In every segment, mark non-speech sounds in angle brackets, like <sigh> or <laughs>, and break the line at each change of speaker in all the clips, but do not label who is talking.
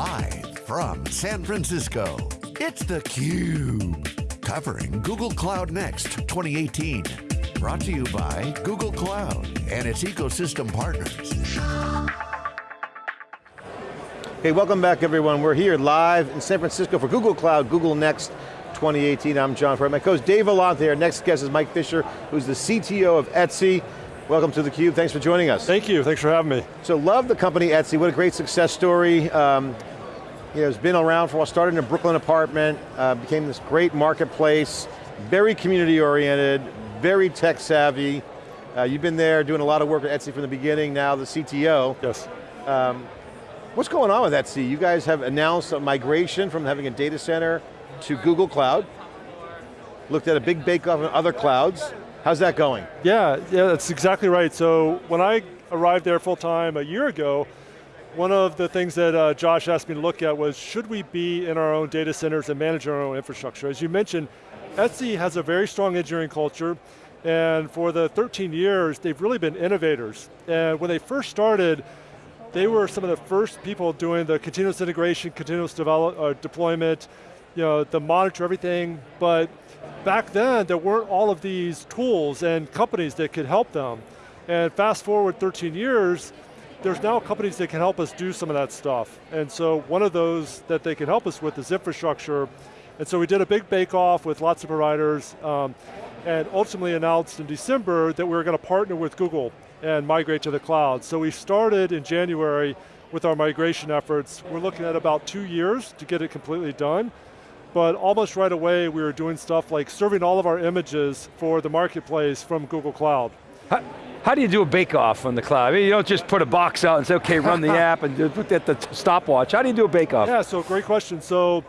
Live from San Francisco, it's theCUBE. Covering Google Cloud Next 2018. Brought to you by Google Cloud and its ecosystem partners.
Hey, welcome back everyone. We're here live in San Francisco for Google Cloud, Google Next 2018. I'm John Furrier. My co-host Dave Vellante. Our next guest is Mike Fisher, who's the CTO of Etsy. Welcome to theCUBE, thanks for joining us.
Thank you, thanks for having me.
So love the company Etsy, what a great success story. Um, you know, it's been around for a while, started in a Brooklyn apartment, uh, became this great marketplace, very community oriented, very tech savvy. Uh, you've been there doing a lot of work at Etsy from the beginning, now the CTO.
Yes.
Um, what's going on with Etsy? You guys have announced a migration from having a data center to Google Cloud. Looked at a big bake-off in other clouds. How's that going?
Yeah, yeah, that's exactly right. So when I arrived there full time a year ago, one of the things that uh, Josh asked me to look at was, should we be in our own data centers and manage our own infrastructure? As you mentioned, Etsy has a very strong engineering culture, and for the 13 years, they've really been innovators. And when they first started, they were some of the first people doing the continuous integration, continuous develop, uh, deployment, you know, the monitor everything, but back then there weren't all of these tools and companies that could help them. And fast forward 13 years, there's now companies that can help us do some of that stuff. And so one of those that they can help us with is infrastructure. And so we did a big bake-off with lots of providers um, and ultimately announced in December that we were going to partner with Google and migrate to the cloud. So we started in January with our migration efforts. We're looking at about two years to get it completely done but almost right away we were doing stuff like serving all of our images for the marketplace from Google Cloud.
How do you do a bake-off on the cloud? I mean, you don't just put a box out and say, okay, run the <laughs> app and put at the stopwatch. How do you do a bake-off?
Yeah, so great question. So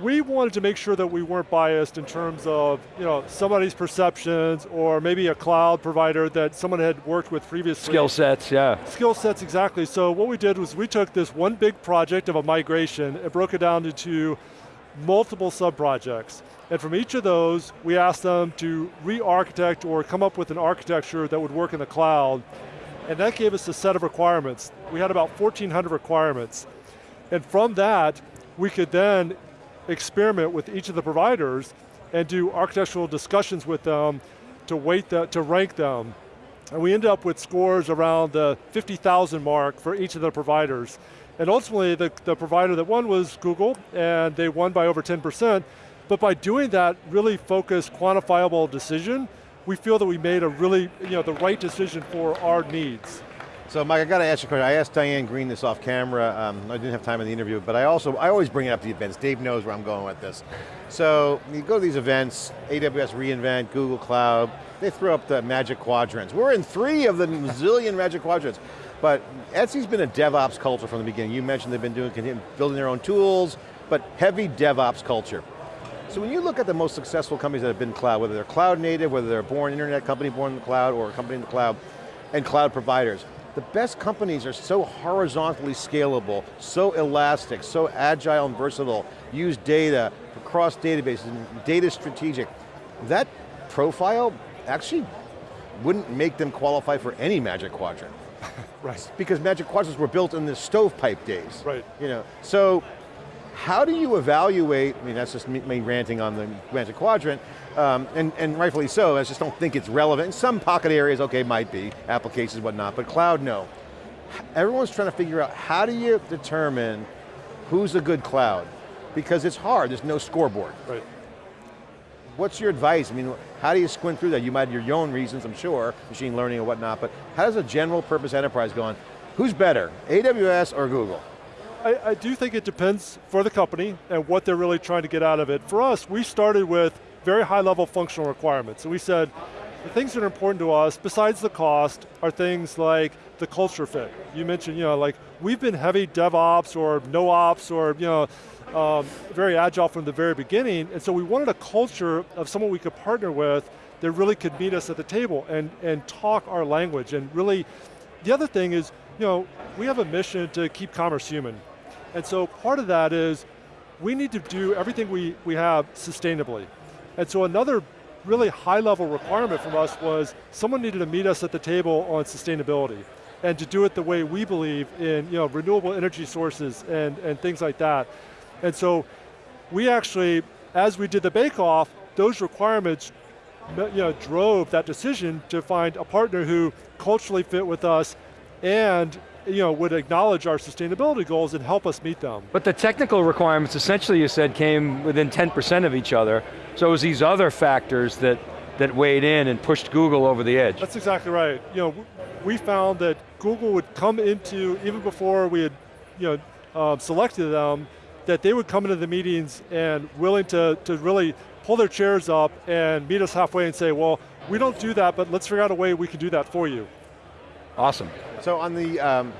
we wanted to make sure that we weren't biased in terms of you know, somebody's perceptions or maybe a cloud provider that someone had worked with previously.
Skill sets, yeah.
Skill sets, exactly. So what we did was we took this one big project of a migration and broke it down into multiple sub-projects. And from each of those, we asked them to re-architect or come up with an architecture that would work in the cloud. And that gave us a set of requirements. We had about 1,400 requirements. And from that, we could then experiment with each of the providers and do architectural discussions with them to weight that, to rank them. And we ended up with scores around the 50,000 mark for each of the providers. And ultimately, the, the provider that won was Google, and they won by over 10%. But by doing that really focused, quantifiable decision, we feel that we made a really, you know, the right decision for our needs.
So Mike, I got to ask you a question. I asked Diane Greene this off camera. Um, I didn't have time in the interview, but I also, I always bring it up to the events. Dave knows where I'm going with this. So you go to these events, AWS reInvent, Google Cloud, they throw up the magic quadrants. We're in three of the zillion magic quadrants. But Etsy's been a DevOps culture from the beginning. You mentioned they've been doing, building their own tools, but heavy DevOps culture. So when you look at the most successful companies that have been cloud, whether they're cloud native, whether they're born internet company born in the cloud, or a company in the cloud, and cloud providers, the best companies are so horizontally scalable, so elastic, so agile and versatile, use data across databases, data strategic. That profile actually wouldn't make them qualify for any Magic Quadrant. <laughs>
right.
Because Magic Quadrants were built in the stovepipe days.
Right.
You know, so how do you evaluate, I mean that's just me ranting on the Magic Quadrant, um, and, and rightfully so, I just don't think it's relevant. In some pocket areas, okay, might be, applications, whatnot, but cloud, no. Everyone's trying to figure out how do you determine who's a good cloud? Because it's hard, there's no scoreboard.
Right.
What's your advice? I mean, how do you squint through that? You might have your own reasons, I'm sure, machine learning and whatnot, but how does a general purpose enterprise go on? Who's better, AWS or Google?
I, I, do think it depends for the company and what they're really trying to get out of it. For us, we started with very high level functional requirements. And we said, the things that are important to us, besides the cost, are things like the culture fit. You mentioned, you know, like, we've been heavy DevOps or no ops or, you know, um, very agile from the very beginning, and so we wanted a culture of someone we could partner with that really could meet us at the table and, and talk our language, and really, the other thing is, you know, we have a mission to keep commerce human. And so part of that is, we need to do everything we, we have sustainably. And so another really high level requirement from us was someone needed to meet us at the table on sustainability. and to do it the way we believe in you know, renewable energy sources and, and things like that. And so we actually, as we did the bake-off, those requirements you know, drove that decision to find a partner who culturally fit with us and you know, would acknowledge our sustainability goals and help us meet them.
But the technical requirements, essentially you said, came within 10% of each other, so it was these other factors that, that weighed in and pushed Google over the edge.
That's exactly right. You know, we found that Google would come into, even before we had you know, um, selected them, that they would come into the meetings and willing to, to really pull their chairs up and meet us halfway and say, well, we don't do that, but let's figure out a way we can do that for you.
Awesome.
So on the um,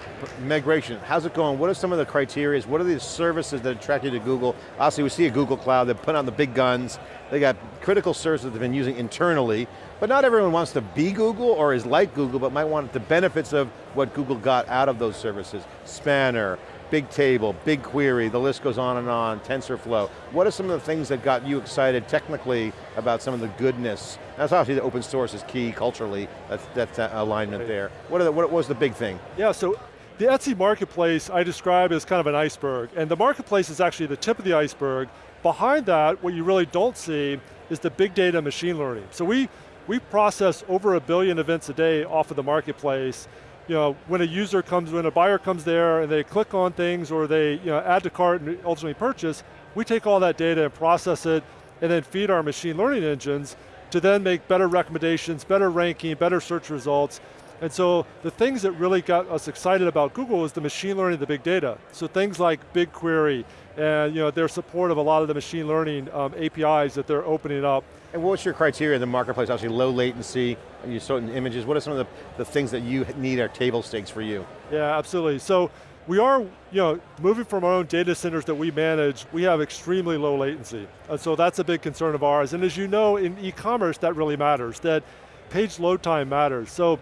migration, how's it going? What are some of the criteria? What are the services that attract you to Google? Obviously we see a Google Cloud, they're putting on the big guns, they got critical services they've been using internally, but not everyone wants to be Google or is like Google, but might want the benefits of what Google got out of those services. Spanner, Bigtable, BigQuery, the list goes on and on, TensorFlow. What are some of the things that got you excited technically about some of the goodness? That's obviously the open source is key culturally, that's, that alignment there. What, the, what was the big thing?
Yeah, so the Etsy marketplace I describe as kind of an iceberg, and the marketplace is actually the tip of the iceberg. Behind that, what you really don't see is the big data machine learning. So we, we process over a billion events a day off of the marketplace, you know, when a user comes, when a buyer comes there and they click on things or they you know, add to cart and ultimately purchase, we take all that data and process it and then feed our machine learning engines to then make better recommendations, better ranking, better search results. And so the things that really got us excited about Google is the machine learning, the big data. So things like BigQuery, and you know, their support of a lot of the machine learning um, APIs that they're opening up.
And what's your criteria in the marketplace? Obviously low latency, you saw in images. What are some of the, the things that you need are table stakes for you?
Yeah, absolutely. So we are, you know, moving from our own data centers that we manage, we have extremely low latency. And so that's a big concern of ours. And as you know, in e-commerce, that really matters, that page load time matters. So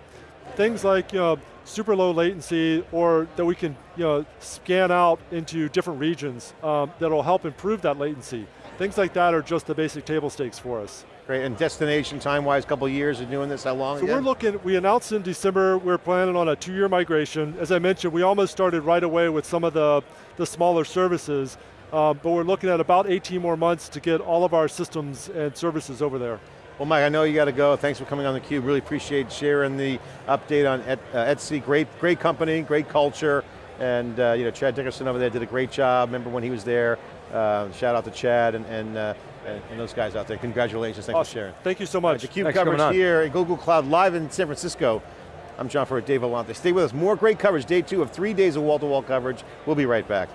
things like, you know, super low latency or that we can you know, scan out into different regions um, that'll help improve that latency. Things like that are just the basic table stakes for us.
Great, and destination time-wise, couple years of doing this, how long
So
again?
we're looking, we announced in December, we're planning on a two-year migration. As I mentioned, we almost started right away with some of the, the smaller services, uh, but we're looking at about 18 more months to get all of our systems and services over there.
Well Mike, I know you got to go. Thanks for coming on theCUBE. Really appreciate sharing the update on Et, uh, Etsy. Great, great company, great culture. And uh, you know, Chad Dickerson over there did a great job. Remember when he was there. Uh, shout out to Chad and, and, uh, and, those guys out there. Congratulations, thanks
awesome.
for sharing.
Thank you so much.
Right, theCUBE coverage here at Google Cloud live in San Francisco. I'm John Furrier, Dave Vellante. Stay with us, more great coverage, day two of three days of wall-to-wall -wall coverage. We'll be right back.